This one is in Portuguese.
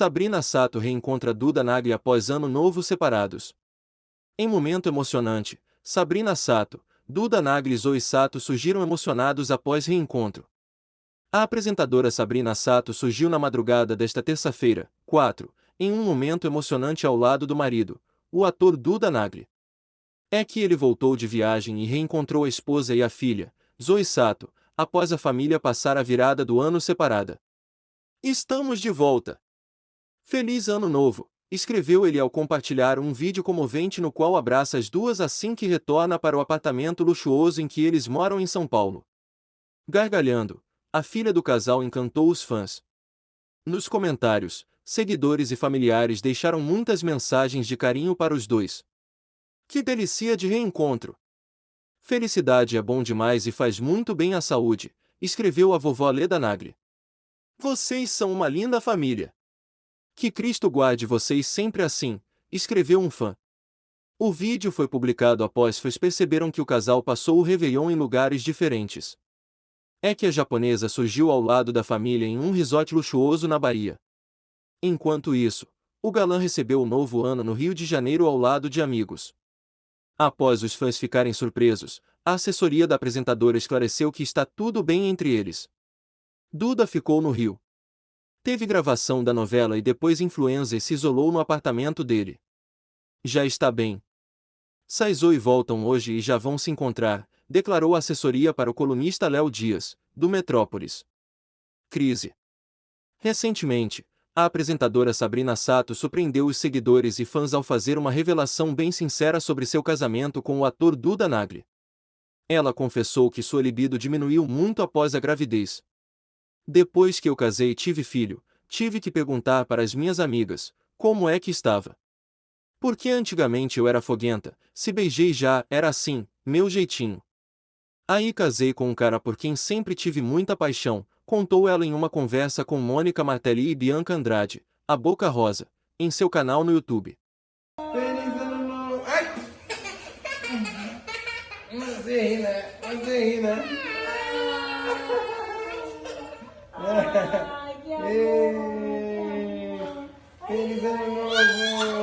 Sabrina Sato reencontra Duda Nagli após ano novo separados. Em momento emocionante, Sabrina Sato, Duda Nagli e Zoe Sato surgiram emocionados após reencontro. A apresentadora Sabrina Sato surgiu na madrugada desta terça-feira, 4, em um momento emocionante ao lado do marido, o ator Duda Nagli. É que ele voltou de viagem e reencontrou a esposa e a filha, Zoe Sato, após a família passar a virada do ano separada. Estamos de volta! Feliz Ano Novo! Escreveu ele ao compartilhar um vídeo comovente no qual abraça as duas assim que retorna para o apartamento luxuoso em que eles moram em São Paulo. Gargalhando, a filha do casal encantou os fãs. Nos comentários, seguidores e familiares deixaram muitas mensagens de carinho para os dois. Que delícia de reencontro! Felicidade é bom demais e faz muito bem à saúde, escreveu a vovó Leda Nagli. Vocês são uma linda família. Que Cristo guarde vocês sempre assim, escreveu um fã. O vídeo foi publicado após fãs perceberam que o casal passou o Réveillon em lugares diferentes. É que a japonesa surgiu ao lado da família em um resort luxuoso na Bahia. Enquanto isso, o galã recebeu o novo ano no Rio de Janeiro ao lado de amigos. Após os fãs ficarem surpresos, a assessoria da apresentadora esclareceu que está tudo bem entre eles. Duda ficou no Rio. Teve gravação da novela e depois influenza e se isolou no apartamento dele. Já está bem. Saizou e voltam hoje e já vão se encontrar, declarou a assessoria para o colunista Léo Dias, do Metrópolis. Crise. Recentemente, a apresentadora Sabrina Sato surpreendeu os seguidores e fãs ao fazer uma revelação bem sincera sobre seu casamento com o ator Duda Nagli. Ela confessou que sua libido diminuiu muito após a gravidez, depois que eu casei e tive filho, tive que perguntar para as minhas amigas como é que estava. Porque antigamente eu era foguenta, se beijei já, era assim, meu jeitinho. Aí casei com um cara por quem sempre tive muita paixão, contou ela em uma conversa com Mônica Martelli e Bianca Andrade, a Boca Rosa, em seu canal no YouTube. Feliz ano novo! Ai! Você ri, né? Você ri, né? Ai, que amor. Feliz ano novo!